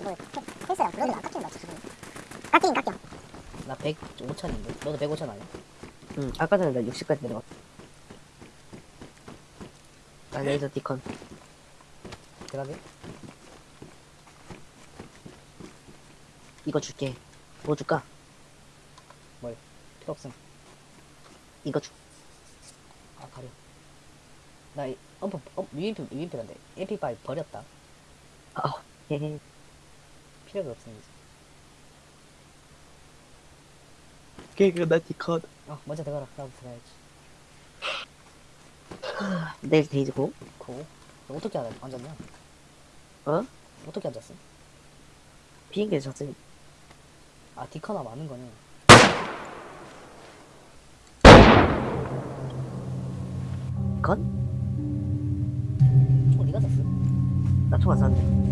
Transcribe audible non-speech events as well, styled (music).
이거 헬스랑 블러드가 안 깎이는 거 같지 지금 깎이긴 깎여 나 105천인데 너도 105천 아니야? 응, 아까 전에 나 60까지 내려갔어. 나 레이저 디컨. 대답해? 이거 줄게. 뭐 줄까? 필요 없음 이거 줄. 아 가려 나 이- 엄프 어, UMP UMP란데 MP5 버렸다 아, 헤헤. 필요가 없음 이제 그나 디컨. 어 먼저 들어가라 나부터 들어가야지 (sighs) 내일 데이즈고. 고 너 어떻게 앉- 앉았냐? 어? 어떻게 앉았어? 비행기에서 잤으니. 아 디커나 많은 거네 디 나총안